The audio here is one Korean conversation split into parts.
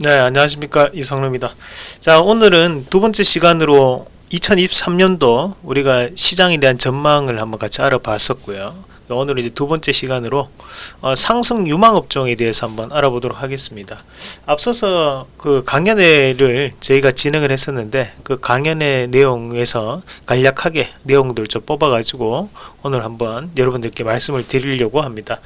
네 안녕하십니까. 이성로입니다. 자 오늘은 두 번째 시간으로 2023년도 우리가 시장에 대한 전망을 한번 같이 알아봤었고요. 오늘은 이제 두 번째 시간으로 어, 상승 유망 업종에 대해서 한번 알아보도록 하겠습니다. 앞서서 그 강연회를 저희가 진행을 했었는데 그 강연회 내용에서 간략하게 내용들 좀 뽑아 가지고 오늘 한번 여러분들께 말씀을 드리려고 합니다.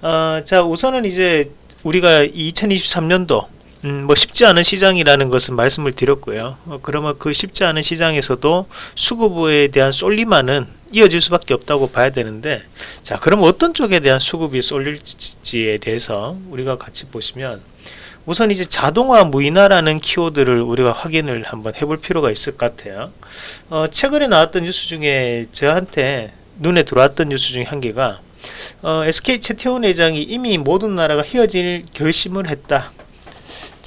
어, 자 우선은 이제 우리가 2023년도 음, 뭐 쉽지 않은 시장이라는 것은 말씀을 드렸고요. 어, 그러면 그 쉽지 않은 시장에서도 수급에 대한 쏠림만은 이어질 수밖에 없다고 봐야 되는데 자 그럼 어떤 쪽에 대한 수급이 쏠릴지에 대해서 우리가 같이 보시면 우선 이제 자동화 무인화라는 키워드를 우리가 확인을 한번 해볼 필요가 있을 것 같아요. 어, 최근에 나왔던 뉴스 중에 저한테 눈에 들어왔던 뉴스 중에 한 개가 어, SK 최태원 회장이 이미 모든 나라가 헤어질 결심을 했다.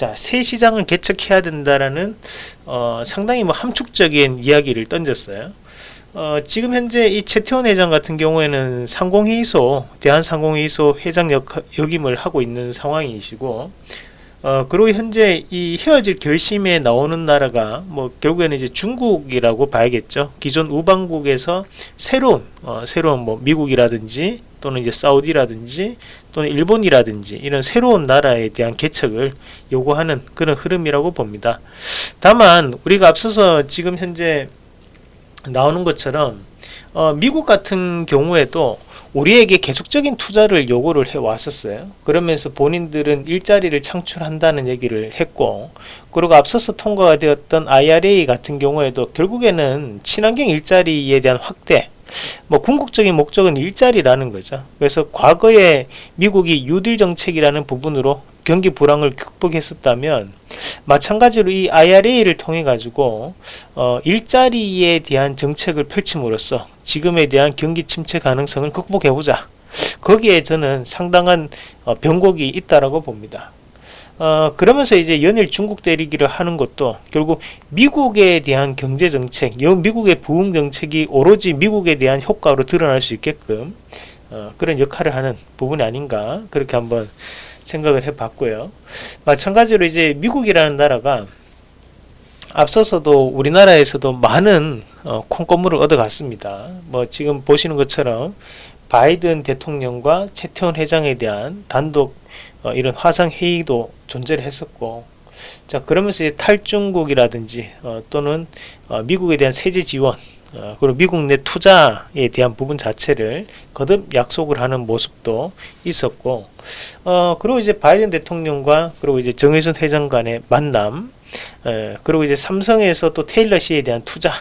자, 새 시장을 개척해야 된다라는 어, 상당히 뭐 함축적인 이야기를 던졌어요. 어, 지금 현재 이 최태원 회장 같은 경우에는 상공회의소, 대한상공회의소 회장 역, 역임을 하고 있는 상황이시고, 어, 그리고 현재 이 헤어질 결심에 나오는 나라가 뭐 결국에는 이제 중국이라고 봐야겠죠. 기존 우방국에서 새로운, 어, 새로운 뭐 미국이라든지 또는 이제 사우디라든지 또는 일본이라든지 이런 새로운 나라에 대한 개척을 요구하는 그런 흐름이라고 봅니다. 다만 우리가 앞서서 지금 현재 나오는 것처럼 어, 미국 같은 경우에도 우리에게 계속적인 투자를 요구를 해 왔었어요. 그러면서 본인들은 일자리를 창출한다는 얘기를 했고, 그리고 앞서서 통과가 되었던 IRA 같은 경우에도 결국에는 친환경 일자리에 대한 확대, 뭐 궁극적인 목적은 일자리라는 거죠. 그래서 과거에 미국이 유딜 정책이라는 부분으로 경기 불황을 극복했었다면 마찬가지로 이 IRA를 통해 가지고 어, 일자리에 대한 정책을 펼침으로써 지금에 대한 경기 침체 가능성을 극복해 보자. 거기에 저는 상당한 어, 변곡이 있다라고 봅니다. 어, 그러면서 이제 연일 중국 때리기를 하는 것도 결국 미국에 대한 경제 정책, 미국의 부흥 정책이 오로지 미국에 대한 효과로 드러날 수 있게끔 어, 그런 역할을 하는 부분이 아닌가 그렇게 한번 생각을 해봤고요. 마찬가지로 이제 미국이라는 나라가 앞서서도 우리나라에서도 많은 어, 콩고물을 얻어갔습니다. 뭐 지금 보시는 것처럼 바이든 대통령과 최태원 회장에 대한 단독 어, 이런 화상 회의도 존재를 했었고 자 그러면서 탈중국이라든지 어, 또는 어, 미국에 대한 세제 지원 어, 그리고 미국 내 투자에 대한 부분 자체를 거듭 약속을 하는 모습도 있었고 어, 그리고 이제 바이든 대통령과 그리고 이제 정의선 회장 간의 만남 에, 그리고 이제 삼성에서 또 테일러 씨에 대한 투자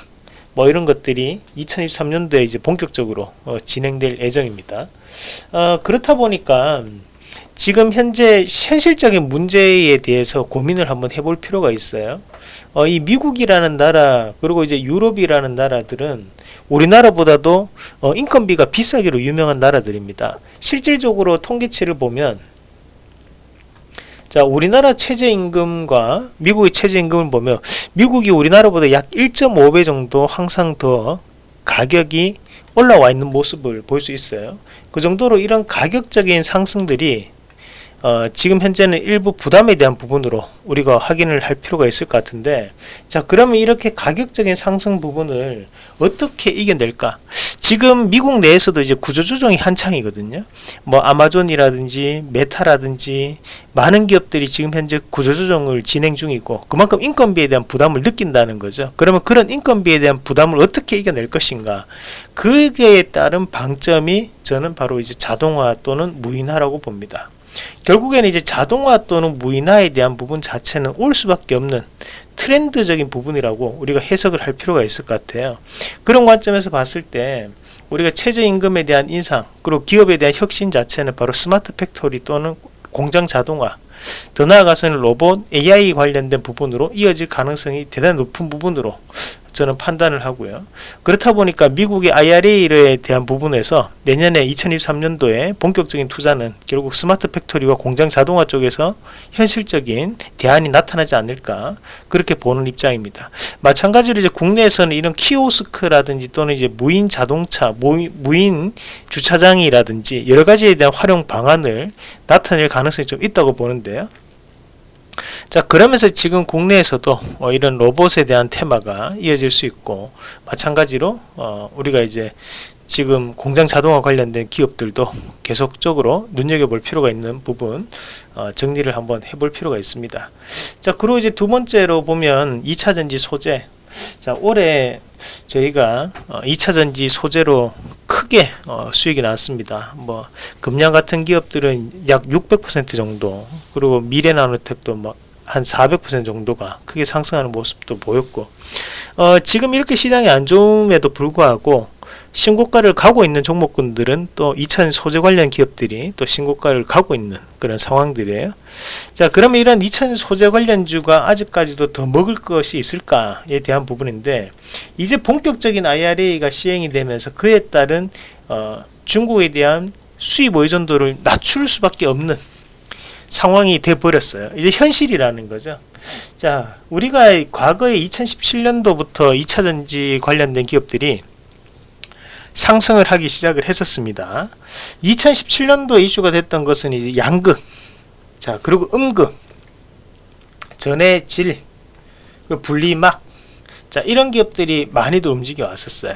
뭐 이런 것들이 2023년도에 이제 본격적으로 어, 진행될 예정입니다. 어, 그렇다 보니까 지금 현재 현실적인 문제에 대해서 고민을 한번 해볼 필요가 있어요. 어, 이 미국이라는 나라 그리고 이제 유럽이라는 나라들은 우리나라보다도 어, 인건비가 비싸기로 유명한 나라들입니다. 실질적으로 통계치를 보면 자 우리나라 최저임금과 미국의 최저임금을 보면 미국이 우리나라보다 약 1.5배 정도 항상 더 가격이 올라와 있는 모습을 볼 수 있어요. 그 정도로 이런 가격적인 상승들이 어, 지금 현재는 일부 부담에 대한 부분으로 우리가 확인을 할 필요가 있을 것 같은데 자 그러면 이렇게 가격적인 상승 부분을 어떻게 이겨낼까 지금 미국 내에서도 이제 구조조정이 한창이거든요. 뭐 아마존이라든지 메타라든지 많은 기업들이 지금 현재 구조조정을 진행 중이고 그만큼 인건비에 대한 부담을 느낀다는 거죠. 그러면 그런 인건비에 대한 부담을 어떻게 이겨낼 것인가? 그에 따른 방점이 저는 바로 이제 자동화 또는 무인화라고 봅니다. 결국에는 이제 자동화 또는 무인화에 대한 부분 자체는 올 수밖에 없는 트렌드적인 부분이라고 우리가 해석을 할 필요가 있을 것 같아요. 그런 관점에서 봤을 때 우리가 최저임금에 대한 인상 그리고 기업에 대한 혁신 자체는 바로 smart factory 또는 공장 자동화 더 나아가서는 로봇 AI 관련된 부분으로 이어질 가능성이 대단히 높은 부분으로 저는 판단을 하고요. 그렇다 보니까 미국의 IRA에 대한 부분에서 내년에 2023년도에 본격적인 투자는 결국 smart factory와 공장 자동화 쪽에서 현실적인 대안이 나타나지 않을까 그렇게 보는 입장입니다. 마찬가지로 이제 국내에서는 이런 키오스크라든지 또는 이제 무인 자동차, 무인 주차장이라든지 여러 가지에 대한 활용 방안을 나타낼 가능성이 좀 있다고 보는데요. 자 그러면서 지금 국내에서도 어, 이런 로봇에 대한 테마가 이어질 수 있고 마찬가지로 어, 우리가 이제 지금 공장 자동화 관련된 기업들도 계속적으로 눈여겨볼 필요가 있는 부분 어, 정리를 한번 해볼 필요가 있습니다. 자 그리고 이제 두 번째로 보면 2차전지 소재 자 올해 저희가 어, 2차전지 소재로 크게 어, 수익이 나왔습니다. 뭐 금양 같은 기업들은 약 600% 정도 그리고 미래나노텍도 뭐 한 400% 정도가 크게 상승하는 모습도 보였고 어, 지금 이렇게 시장이 안 좋음에도 불구하고 신고가를 가고 있는 종목군들은 또 2차 소재 관련 기업들이 또 신고가를 가고 있는 그런 상황들이에요. 자, 그러면 이런 2차 소재 관련주가 아직까지도 더 먹을 것이 있을까에 대한 부분인데 이제 본격적인 IRA가 시행이 되면서 그에 따른 어, 중국에 대한 수입 의존도를 낮출 수밖에 없는 상황이 돼 버렸어요. 이제 현실이라는 거죠. 자, 우리가 과거에 2017년도부터 2차 전지 관련된 기업들이 상승을 하기 시작을 했었습니다. 2017년도 이슈가 됐던 것은 이제 양극, 자 그리고 음극, 전해 질, 분리막, 자 이런 기업들이 많이도 움직여 왔었어요.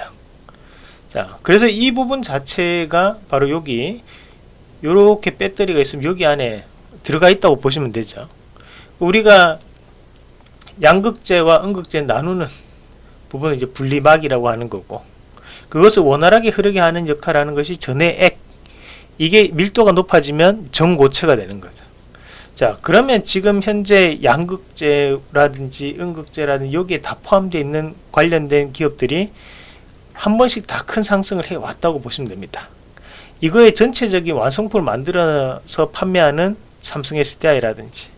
자 그래서 이 부분 자체가 바로 여기 이렇게 배터리가 있으면 여기 안에 들어가 있다고 보시면 되죠. 우리가 양극재와 음극재 나누는 부분은 이제 분리막이라고 하는 거고 그것을 원활하게 흐르게 하는 역할을 하는 것이 전의 액. 이게 밀도가 높아지면 정고체가 되는 거죠. 자 그러면 지금 현재 양극재라든지 음극재라든지 여기에 다 포함되어 있는 관련된 기업들이 한 번씩 다 큰 상승을 해 왔다고 보시면 됩니다. 이거의 전체적인 완성품을 만들어서 판매하는 삼성 SDI라든지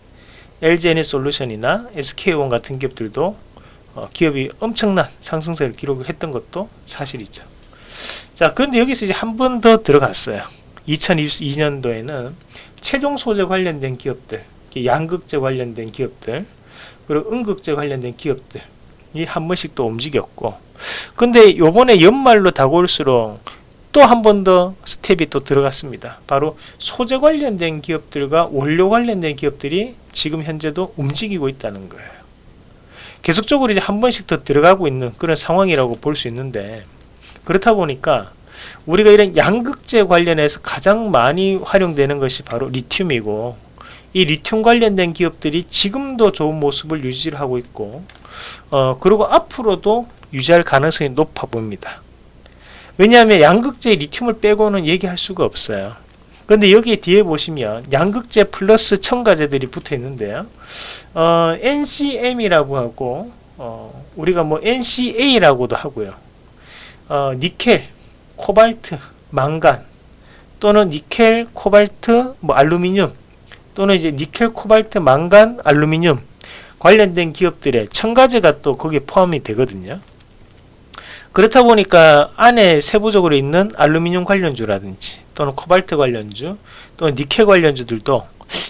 LG 에너솔루션이나 SK온 같은 기업들도 어, 기업이 엄청난 상승세를 기록을 했던 것도 사실이죠. 자, 그런데 여기서 이제 한 번 더 들어갔어요. 2022년도에는 최종 소재 관련된 기업들, 양극재 관련된 기업들, 그리고 음극재 관련된 기업들 이 한 번씩 또 움직였고 근데 요번에 연말로 다가올수록 또 한 번 더 스텝이 또 들어갔습니다. 바로 소재 관련된 기업들과 원료 관련된 기업들이 지금 현재도 움직이고 있다는 거예요. 계속적으로 이제 한 번씩 더 들어가고 있는 그런 상황이라고 볼 수 있는데 그렇다 보니까 우리가 이런 양극재 관련해서 가장 많이 활용되는 것이 바로 리튬이고 이 리튬 관련된 기업들이 지금도 좋은 모습을 유지하고 있고 어 그리고 앞으로도 유지할 가능성이 높아 보입니다. 왜냐하면 양극재 리튬을 빼고는 얘기할 수가 없어요. 그런데 여기 뒤에 보시면 양극재 플러스 첨가제들이 붙어 있는데요. 어, NCM이라고 하고 어, 우리가 뭐 NCA라고도 하고요. 어, 니켈, 코발트, 망간 또는 니켈, 코발트, 뭐 알루미늄 또는 이제 니켈, 코발트, 망간, 알루미늄 관련된 기업들의 첨가제가 또 거기에 포함이 되거든요. 그렇다 보니까 안에 세부적으로 있는 알루미늄 관련주라든지 또는 코발트 관련주 또는 니켈 관련주들도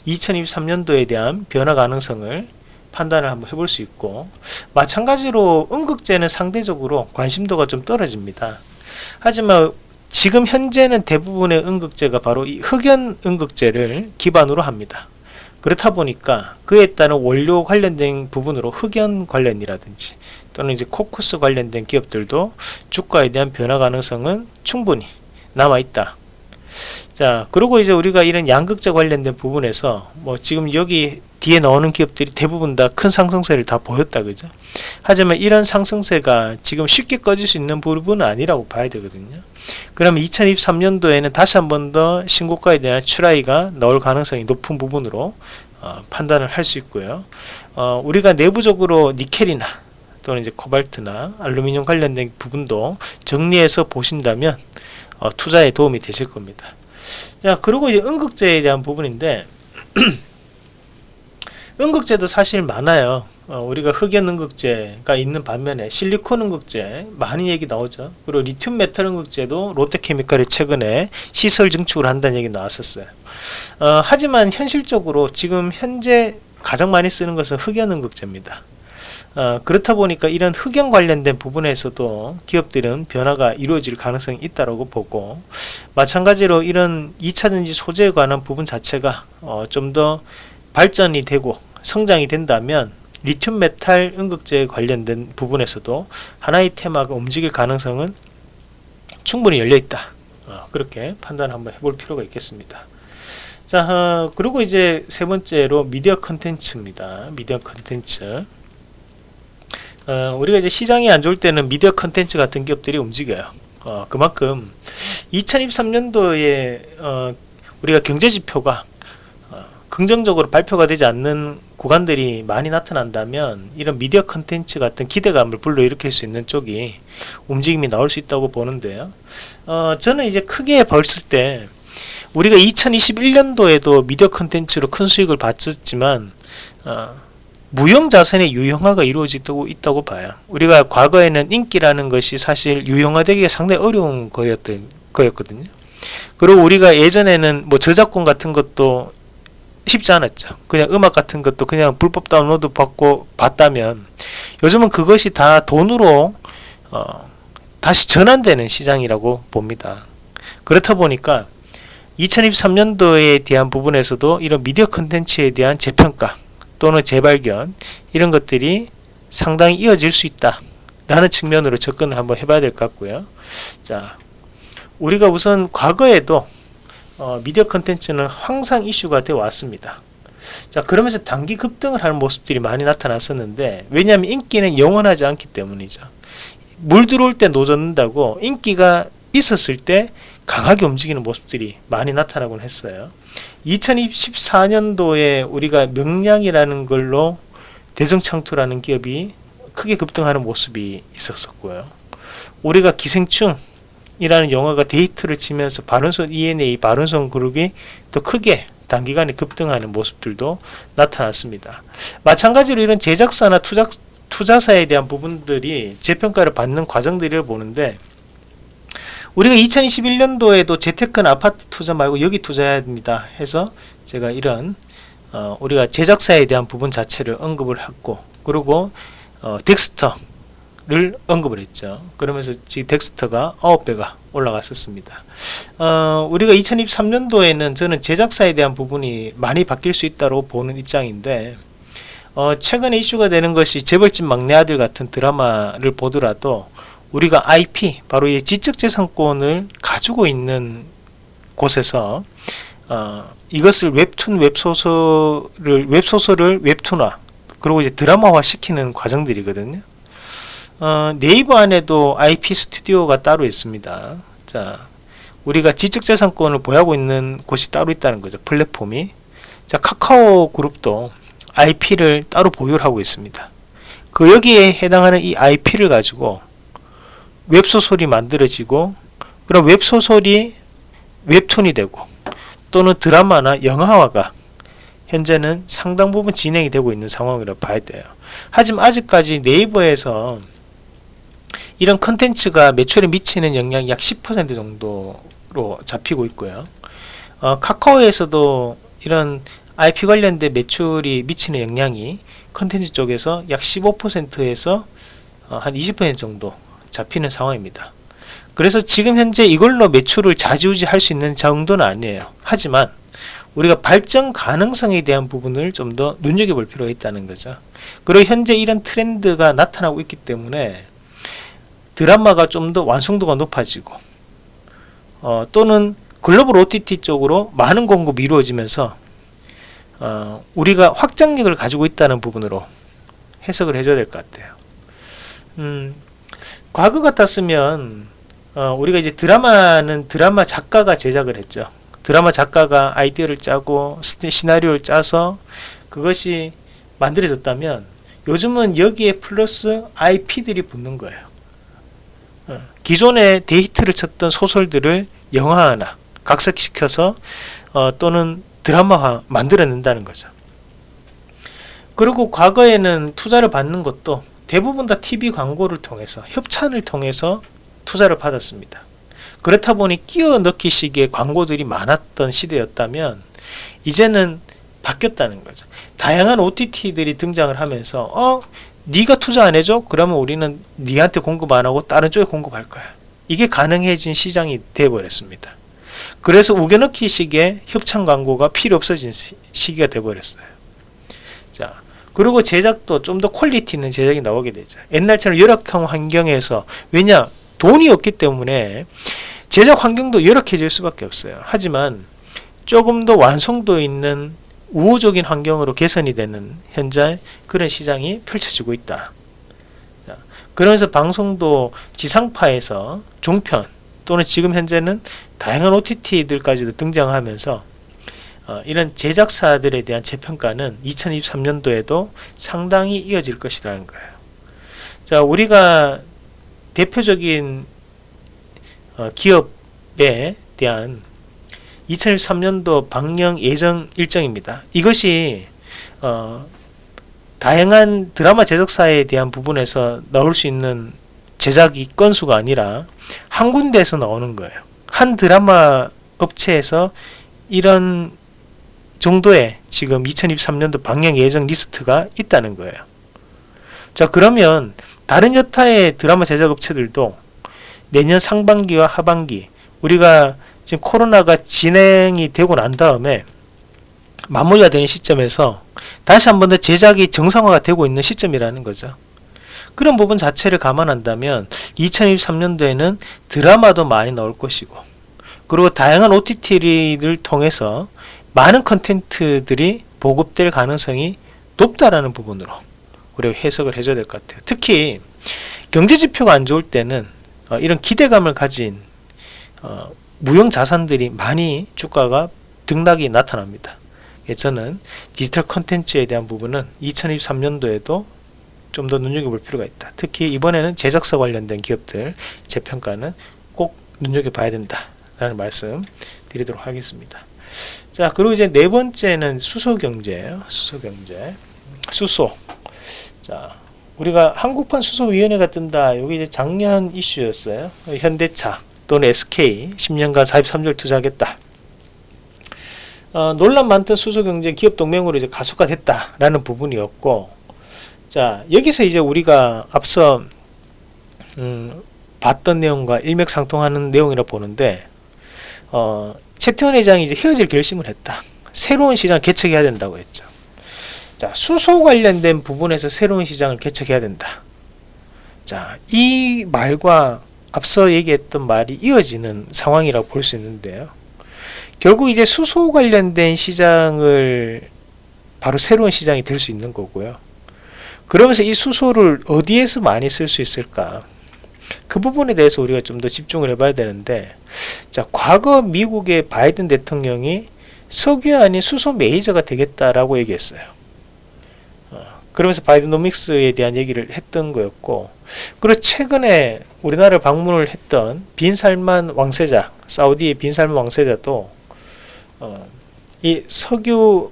2023년도에 대한 변화 가능성을 판단을 한번 해볼 수 있고 마찬가지로 음극재는 상대적으로 관심도가 좀 떨어집니다. 하지만 지금 현재는 대부분의 음극재가 바로 이 흑연 음극재를 기반으로 합니다. 그렇다 보니까 그에 따른 원료 관련된 부분으로 흑연 관련이라든지 또는 이제 코쿠스 관련된 기업들도 주가에 대한 변화 가능성은 충분히 남아 있다. 자, 그리고 이제 우리가 이런 양극재 관련된 부분에서 뭐 지금 여기 뒤에 나오는 기업들이 대부분 다 큰 상승세를 다 보였다 그죠? 하지만 이런 상승세가 지금 쉽게 꺼질 수 있는 부분은 아니라고 봐야 되거든요. 그러면 2023년도에는 다시 한 번 더 신고가에 대한 try가 나올 가능성이 높은 부분으로 어, 판단을 할 수 있고요. 어, 우리가 내부적으로 니켈이나 또는 이제 코발트나 알루미늄 관련된 부분도 정리해서 보신다면 어, 투자에 도움이 되실 겁니다. 자 그리고 이제 음극재에 대한 부분인데 음극재도 사실 많아요. 어, 우리가 흑연 음극재가 있는 반면에 실리콘 음극재 많이 얘기 나오죠. 그리고 리튬 메탈 음극재도 롯데케미칼이 최근에 시설 증축을 한다는 얘기 나왔었어요. 어, 하지만 현실적으로 지금 현재 가장 많이 쓰는 것은 흑연 음극재입니다 어, 그렇다 보니까 이런 흑연 관련된 부분에서도 기업들은 변화가 이루어질 가능성이 있다고 보고 마찬가지로 이런 2차전지 소재에 관한 부분 자체가 어, 좀 더 발전이 되고 성장이 된다면 리튬 메탈 음극재 관련된 부분에서도 하나의 테마가 움직일 가능성은 충분히 열려 있다. 어, 그렇게 판단 한번 해볼 필요가 있겠습니다. 자, 어, 그리고 이제 세 번째로 미디어 컨텐츠입니다. 미디어 컨텐츠. 어, 우리가 이제 시장이 안 좋을 때는 미디어 컨텐츠 같은 기업들이 움직여요. 어, 그만큼 2023년도에 어, 우리가 경제 지표가 어, 긍정적으로 발표가 되지 않는 구간들이 많이 나타난다면 이런 미디어 컨텐츠 같은 기대감을 불러일으킬 수 있는 쪽이 움직임이 나올 수 있다고 보는데요. 어, 저는 이제 크게 벌쓸 때 우리가 2021년도에도 미디어 컨텐츠로 큰 수익을 봤었지만 어, 무형 자산의 유형화가 이루어지고 있다고 봐요. 우리가 과거에는 인기라는 것이 사실 유형화되기가 상당히 어려운 거였던 거였거든요. 그리고 우리가 예전에는 뭐 저작권 같은 것도 쉽지 않았죠. 그냥 음악 같은 것도 그냥 불법 다운로드 받고 봤다면 요즘은 그것이 다 돈으로 어, 다시 전환되는 시장이라고 봅니다. 그렇다 보니까 2023년도에 대한 부분에서도 이런 미디어 컨텐츠에 대한 재평가 또는 재발견 이런 것들이 상당히 이어질 수 있다 라는 측면으로 접근을 한번 해봐야 될 것 같고요. 자 우리가 우선 과거에도 어, 미디어 컨텐츠는 항상 이슈가 되어 왔습니다. 자 그러면서 단기 급등을 하는 모습들이 많이 나타났었는데 왜냐하면 인기는 영원하지 않기 때문이죠. 물 들어올 때 노젓는다고 인기가 있었을 때 강하게 움직이는 모습들이 많이 나타나곤 했어요. 2014년도에 우리가 명량이라는 걸로 대성창투라는 기업이 크게 급등하는 모습이 있었었고요. 우리가 기생충이라는 영화가 데이트를 치면서 바른손 ENA, 바른손 그룹이 더 크게 단기간에 급등하는 모습들도 나타났습니다. 마찬가지로 이런 제작사나 투자, 투자사에 대한 부분들이 재평가를 받는 과정들을 보는데 우리가 2021년도에도 재테크는 아파트 투자 말고 여기 투자해야 됩니다. 해서 제가 이런 어, 우리가 제작사에 대한 부분 자체를 언급을 했고 그리고 어, 덱스터를 언급을 했죠. 그러면서 지금 덱스터가 9배가 올라갔었습니다. 어, 우리가 2023년도에는 저는 제작사에 대한 부분이 많이 바뀔 수 있다고 보는 입장인데 어, 최근에 이슈가 되는 것이 재벌집 막내 아들 같은 드라마를 보더라도 우리가 IP 바로 이 지적재산권을 가지고 있는 곳에서 어, 이것을 웹툰 웹소설을 웹소설을 웹툰화 그리고 이제 드라마화 시키는 과정들이거든요. 어, 네이버 안에도 IP 스튜디오가 따로 있습니다. 자, 우리가 지적재산권을 보유하고 있는 곳이 따로 있다는 거죠. 플랫폼이. 자, 카카오 그룹도 IP를 따로 보유를 하고 있습니다. 그 여기에 해당하는 이 IP를 가지고 웹소설이 만들어지고 그럼 웹소설이 웹툰이 되고 또는 드라마나 영화화가 현재는 상당 부분 진행이 되고 있는 상황이라고 봐야 돼요. 하지만 아직까지 네이버에서 이런 컨텐츠가 매출에 미치는 영향이 약 10% 정도로 잡히고 있고요. 어, 카카오에서도 이런 IP 관련된 매출이 미치는 영향이 컨텐츠 쪽에서 약 15%에서 어, 한20% 정도 잡히는 상황입니다. 그래서 지금 현재 이걸로 매출을 좌지우지 할 수 있는 정도는 아니에요. 하지만 우리가 발전 가능성에 대한 부분을 좀 더 눈여겨볼 필요가 있다는 거죠. 그리고 현재 이런 트렌드가 나타나고 있기 때문에 드라마가 좀 더 완성도가 높아지고 어, 또는 글로벌 OTT 쪽으로 많은 공급이 이루어지면서 어, 우리가 확장력을 가지고 있다는 부분으로 해석을 해줘야 될 것 같아요. 음, 과거 같았으면 어, 우리가 이제 드라마는 드라마 작가가 제작을 했죠. 드라마 작가가 아이디어를 짜고 시나리오를 짜서 그것이 만들어졌다면 요즘은 여기에 플러스 IP들이 붙는 거예요. 어, 기존에 데이트를 쳤던 소설들을 영화화나 각색시켜서 어, 또는 드라마화 만들어낸다는 거죠. 그리고 과거에는 투자를 받는 것도 대부분 다 TV 광고를 통해서 협찬을 통해서 투자를 받았습니다. 그렇다 보니 끼워 넣기식의 광고들이 많았던 시대였다면 이제는 바뀌었다는 거죠. 다양한 OTT들이 등장을 하면서 어 네가 투자 안 해줘? 그러면 우리는 네한테 공급 안 하고 다른 쪽에 공급할 거야. 이게 가능해진 시장이 되어버렸습니다. 그래서 우겨넣기식의 협찬 광고가 필요 없어진 시기가 되어버렸어요. 자, 그리고 제작도 좀 더 quality 있는 제작이 나오게 되죠. 옛날처럼 열악한 환경에서 왜냐 돈이 없기 때문에 제작 환경도 열악해질 수밖에 없어요. 하지만 조금 더 완성도 있는 우호적인 환경으로 개선이 되는 현재 그런 시장이 펼쳐지고 있다. 자, 그러면서 방송도 지상파에서 종편 또는 지금 현재는 다양한 OTT들까지도 등장하면서 어, 이런 제작사들에 대한 재평가는 2023년도에도 상당히 이어질 것이라는 거예요. 자, 우리가 대표적인 어, 기업에 대한 2023년도 방영 예정 일정입니다. 이것이 어, 다양한 드라마 제작사에 대한 부분에서 나올 수 있는 제작이 건수가 아니라 한 군데에서 나오는 거예요. 한 드라마 업체에서 이런 정도의 지금 2023년도 방영 예정 리스트가 있다는 거예요. 자 그러면 다른 여타의 드라마 제작 업체들도 내년 상반기와 하반기 우리가 지금 코로나가 진행이 되고 난 다음에 마무리가 되는 시점에서 다시 한 번 더 제작이 정상화가 되고 있는 시점이라는 거죠. 그런 부분 자체를 감안한다면 2023년도에는 드라마도 많이 나올 것이고 그리고 다양한 OTT를 통해서 많은 컨텐츠들이 보급될 가능성이 높다라는 부분으로 우리가 해석을 해줘야 될 것 같아요. 특히 경제지표가 안 좋을 때는 어, 이런 기대감을 가진 어, 무형 자산들이 많이 주가가 등락이 나타납니다. 예, 저는 디지털 컨텐츠에 대한 부분은 2023년도에도 좀 더 눈여겨볼 필요가 있다. 특히 이번에는 제작사 관련된 기업들 재평가는 꼭 눈여겨봐야 된다라는 말씀 드리도록 하겠습니다. 자 그리고 이제 네 번째는 수소경제예요. 수소경제 수소 자 우리가 한국판 수소위원회가 뜬다. 여기 이제 작년 이슈였어요. 현대차 또는 SK 10년간 43절 투자하겠다. 어, 논란 많던 수소경제 기업 동맹으로 이제 가속화됐다라는 부분이었고, 자 여기서 이제 우리가 앞서 음, 봤던 내용과 일맥상통하는 내용이라 보는데, 어, 최태원 회장이 이제 헤어질 결심을 했다. 새로운 시장 개척해야 된다고 했죠. 자, 수소 관련된 부분에서 새로운 시장을 개척해야 된다. 자, 이 말과 앞서 얘기했던 말이 이어지는 상황이라고 볼 수 있는데요. 결국 이제 수소 관련된 시장을 바로 새로운 시장이 될 수 있는 거고요. 그러면서 이 수소를 어디에서 많이 쓸 수 있을까? 그 부분에 대해서 우리가 좀 더 집중을 해봐야 되는데, 자, 과거 미국의 바이든 대통령이 석유 아닌 수소 메이저가 되겠다라고 얘기했어요. 어, 그러면서 바이든노믹스에 대한 얘기를 했던 거였고, 그리고 최근에 우리나라를 방문을 했던 빈살만 왕세자, 사우디의 빈살만 왕세자도 어, 이 석유가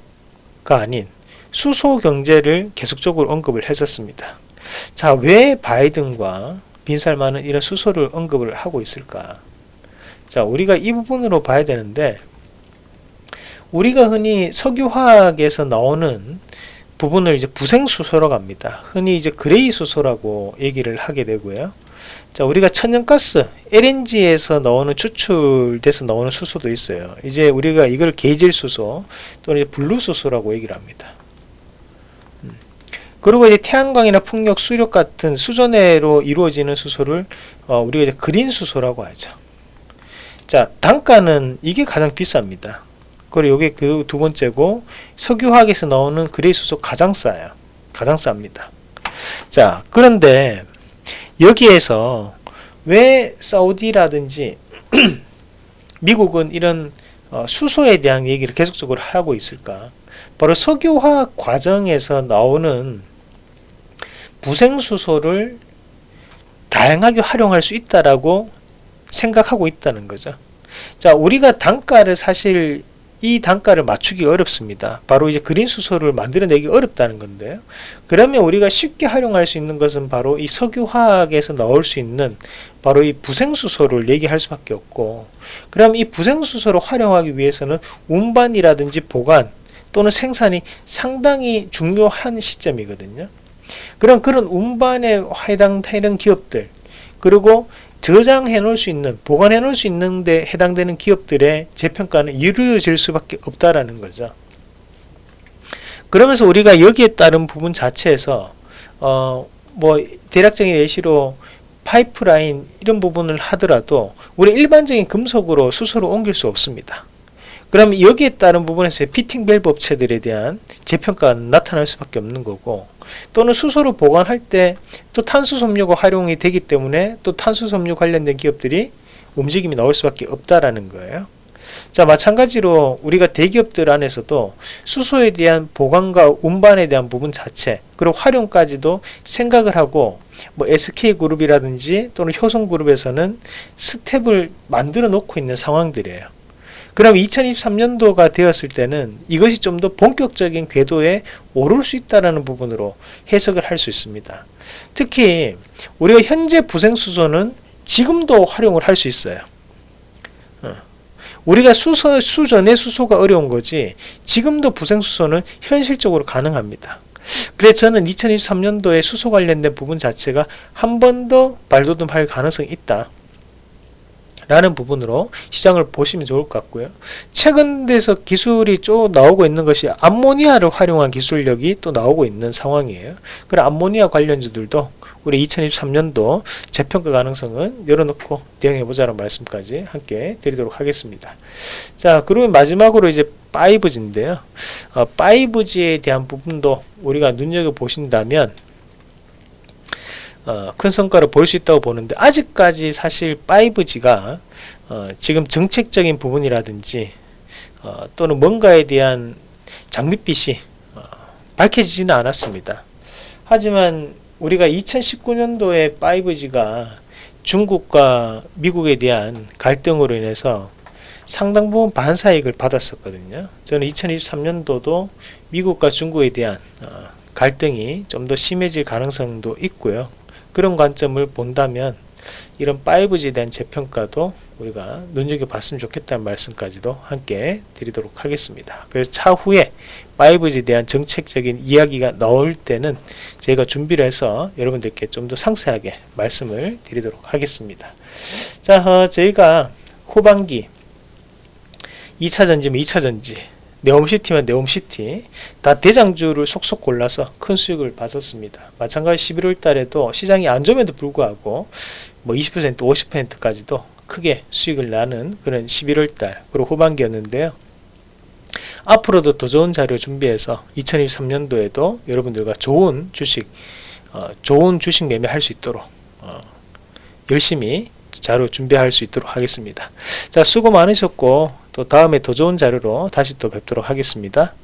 아닌 수소 경제를 계속적으로 언급을 했었습니다. 자, 왜 바이든과 빈살만은 이런 수소를 언급을 하고 있을까? 자, 우리가 이 부분으로 봐야 되는데, 우리가 흔히 석유화학에서 나오는 부분을 이제 부생수소라고 합니다. 흔히 이제 grey 수소라고 얘기를 하게 되고요. 자, 우리가 천연가스, LNG에서 나오는 추출돼서 나오는 수소도 있어요. 이제 우리가 이걸 개질수소 또는 blue수소라고 얘기를 합니다. 그리고 이제 태양광이나 풍력, 수력 같은 수전해로 이루어지는 수소를 어, 우리가 이제 그린 수소라고 하죠. 자, 단가는 이게 가장 비쌉니다. 그리고 이게 그 두 번째고 석유화학에서 나오는 그레이 수소 가장 싸요. 가장 쌉니다. 자, 그런데 여기에서 왜 사우디라든지 미국은 이런 어, 수소에 대한 얘기를 계속적으로 하고 있을까? 바로 석유화학 과정에서 나오는 부생수소를 다양하게 활용할 수 있다라고 생각하고 있다는 거죠. 자, 우리가 단가를 사실 이 단가를 맞추기 어렵습니다. 바로 이제 그린 수소를 만들어내기 어렵다는 건데요. 그러면 우리가 쉽게 활용할 수 있는 것은 바로 이 석유화학에서 나올 수 있는 바로 이 부생수소를 얘기할 수밖에 없고 그럼 이 부생수소를 활용하기 위해서는 운반이라든지 보관 또는 생산이 상당히 중요한 시점이거든요. 그럼 그런 운반에 해당되는 기업들 그리고 저장해 놓을 수 있는 보관해 놓을 수 있는데 해당되는 기업들의 재평가는 이루어질 수밖에 없다라는 거죠. 그러면서 우리가 여기에 따른 부분 자체에서 어 뭐 대략적인 예시로 파이프라인 이런 부분을 하더라도 우리 일반적인 금속으로 수소를 옮길 수 없습니다. 그럼 여기에 따른 부분에서 피팅 밸브 업체들에 대한 재평가가 나타날 수밖에 없는 거고 또는 수소를 보관할 때 또 탄소 섬유가 활용이 되기 때문에 또 탄소 섬유 관련된 기업들이 움직임이 나올 수밖에 없다라는 거예요. 자 마찬가지로 우리가 대기업들 안에서도 수소에 대한 보관과 운반에 대한 부분 자체 그리고 활용까지도 생각을 하고 뭐 SK그룹이라든지 또는 효성그룹에서는 스텝을 만들어 놓고 있는 상황들이에요. 그럼 2023년도가 되었을 때는 이것이 좀 더 본격적인 궤도에 오를 수 있다는 부분으로 해석을 할 수 있습니다. 특히 우리가 현재 부생수소는 지금도 활용을 할 수 있어요. 어. 우리가 수소, 수전의 수소가 어려운 거지 지금도 부생수소는 현실적으로 가능합니다. 그래서 저는 2023년도에 수소 관련된 부분 자체가 한 번 더 발돋움할 가능성이 있다. 라는 부분으로 시장을 보시면 좋을 것 같고요. 최근 돼서 기술이 쭉 나오고 있는 것이 암모니아를 활용한 기술력이 또 나오고 있는 상황이에요. 그럼 암모니아 관련주들도 우리 2023년도 재평가 가능성은 열어놓고 대응해보자는 말씀까지 함께 드리도록 하겠습니다. 자, 그러면 마지막으로 이제 5G인데요. 어, 5G에 대한 부분도 우리가 눈여겨보신다면 어, 큰 성과를 볼 수 있다고 보는데 아직까지 사실 5G가 어, 지금 정책적인 부분이라든지 어, 또는 뭔가에 대한 장밋빛이 어, 밝혀지지는 않았습니다. 하지만 우리가 2019년도에 5G가 중국과 미국에 대한 갈등으로 인해서 상당 부분 반사익을 받았었거든요. 저는 2023년도도 미국과 중국에 대한 어, 갈등이 좀 더 심해질 가능성도 있고요. 그런 관점을 본다면 이런 5G에 대한 재평가도 우리가 눈여겨봤으면 좋겠다는 말씀까지도 함께 드리도록 하겠습니다. 그래서 차후에 5G에 대한 정책적인 이야기가 나올 때는 저희가 준비를 해서 여러분들께 좀 더 상세하게 말씀을 드리도록 하겠습니다. 자, 어, 저희가 후반기 2차전지면 2차전지 네옴시티면 네옴시티 다 대장주를 속속 골라서 큰 수익을 받았습니다. 마찬가지 11월 달에도 시장이 안 좋음에도 불구하고 뭐 20% 50%까지도 크게 수익을 나는 그런 11월 달 그리고 후반기였는데요. 앞으로도 더 좋은 자료 준비해서 2023년도에도 여러분들과 좋은 주식 어, 좋은 주식 매매할 수 있도록 어, 열심히 자료 준비할 수 있도록 하겠습니다. 자 수고 많으셨고 또 다음에 더 좋은 자료로 다시 또 뵙도록 하겠습니다.